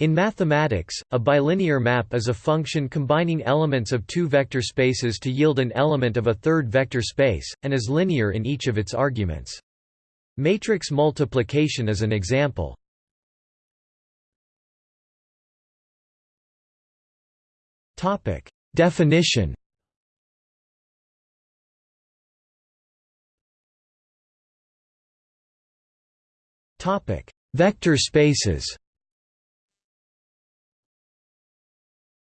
In mathematics, a bilinear map is a function combining elements of two vector spaces to yield an element of a third vector space, and is linear in each of its arguments. Matrix multiplication is an example. Definition Vector spaces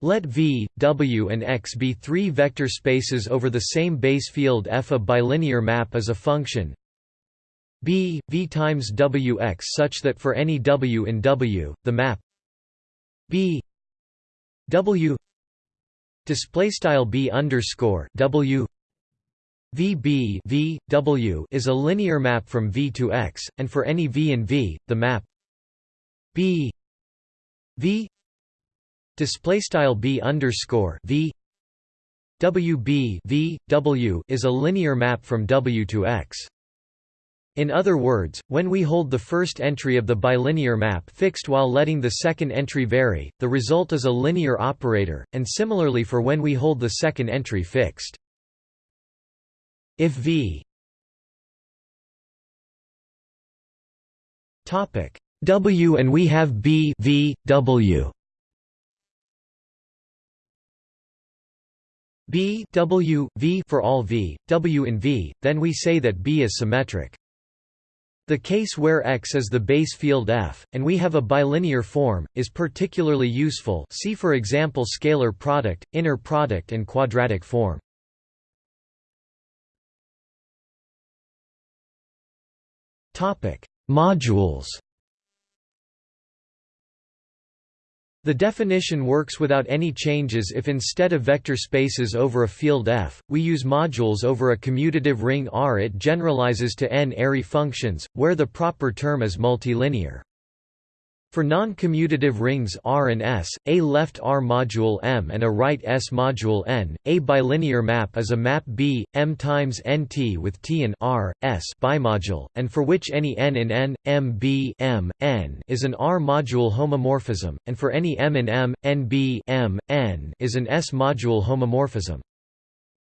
Let V, W and X be three vector spaces over the same base field F. A bilinear map is a function B, V times Wx such that for any W in W, the map B W display style B underscore W VB v, w is a linear map from V to X, and for any V in V, the map B V display style B underscore V WB v, w is a linear map from W to X. In other words, when we hold the first entry of the bilinear map fixed while letting the second entry vary, the result is a linear operator, and similarly for when we hold the second entry fixed. If V topic W and we have B V W B W V for all V W in V then we say that B is symmetric the case where X is the base field F, and we have a bilinear form, is particularly useful see for example scalar product, inner product and quadratic form. Modules. The definition works without any changes if instead of vector spaces over a field F, we use modules over a commutative ring R. It generalizes to n-ary functions, where the proper term is multilinear. For non-commutative rings R and S, a left R module M and a right S module N, a bilinear map is a map B, M times NT with T and R, S bimodule, and for which any N in N, M B M, N is an R module homomorphism, and for any M in M, N B M, N is an S module homomorphism.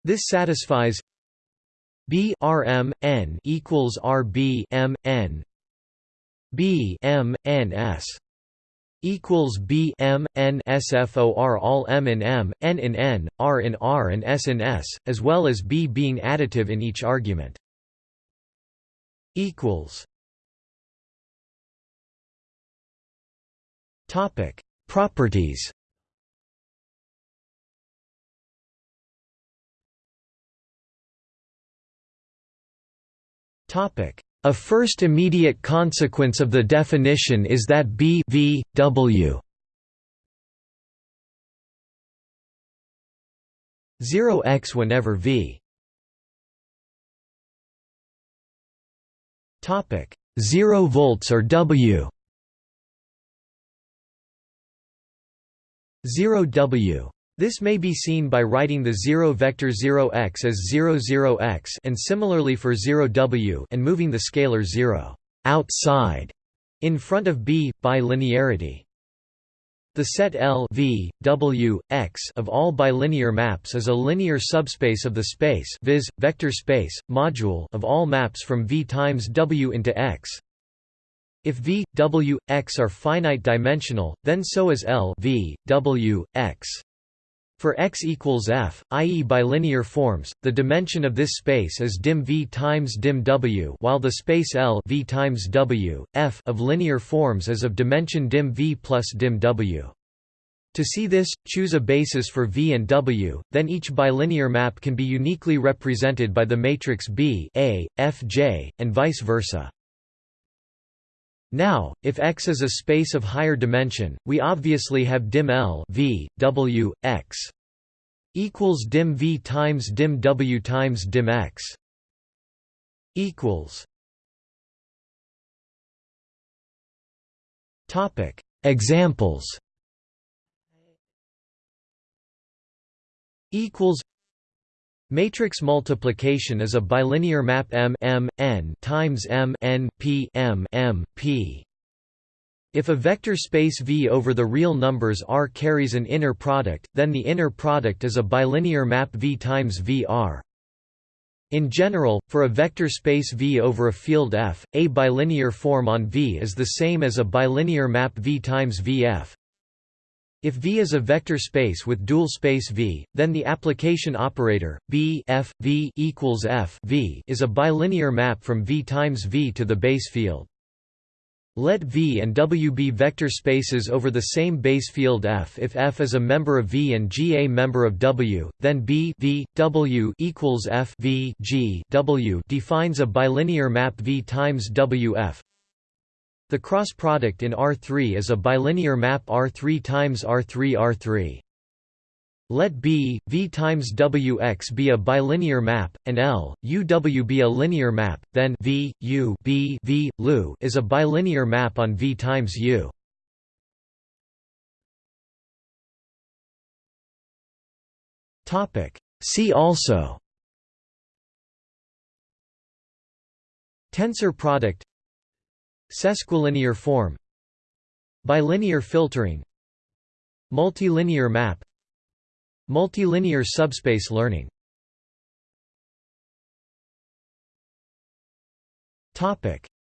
This satisfies B R M N equals R B M N B M N S equals B M N SFOR all M in M, N in N, R in R and S in S, as well as B being additive in each argument. equals. Topic. Properties. Topic a first immediate consequence of the definition is that B v, w. 0 x whenever v. Topic. 0 volts or w. 0 w this may be seen by writing the zero vector 0x as 0 0x and similarly for 0w and moving the scalar 0 outside in front of b by linearity. The set L v, w, x of all bilinear maps is a linear subspace of the space viz. vector space, module of all maps from V times W into X. If V, W, X are finite dimensional, then so is L v, w, x. For x equals f, i.e. bilinear forms, the dimension of this space is dim v times dim w while the space L v times w, f of linear forms is of dimension dim v plus dim w. To see this, choose a basis for V and W, then each bilinear map can be uniquely represented by the matrix B A, F J, and vice versa. Now, if X is a space of higher dimension, we obviously have dim L v, w, x equals dim v times dim w times dim x equals topic examples equals Matrix multiplication is a bilinear map M M N times M N P M M P If a vector space V over the real numbers R carries an inner product, then the inner product is a bilinear map V times V R. In general, for a vector space V over a field F, a bilinear form on V is the same as a bilinear map V times Vf. If V is a vector space with dual space V, then the application operator B f V equals f V is a bilinear map from V times V to the base field. Let V and W be vector spaces over the same base field F. If F is a member of V and G a member of W, then B v, W equals F v, G W defines a bilinear map V times WF. The cross product in R3 is a bilinear map R3 times R3 R3. Let B, V times Wx be a bilinear map, and L, UW be a linear map, then V, U B, v, Lu is a bilinear map on V times U. See also Tensor product Sesquilinear form Bilinear filtering Multilinear map Multilinear subspace learning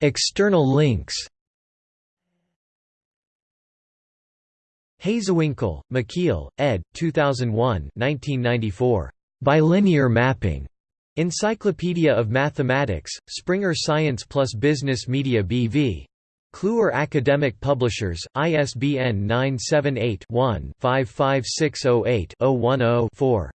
External links Hazewinkel, Michiel, ed. 2001 1994. Bilinear mapping. Encyclopedia of Mathematics, Springer Science plus Business Media BV. Kluwer Academic Publishers, ISBN 978-1-55608-010-4.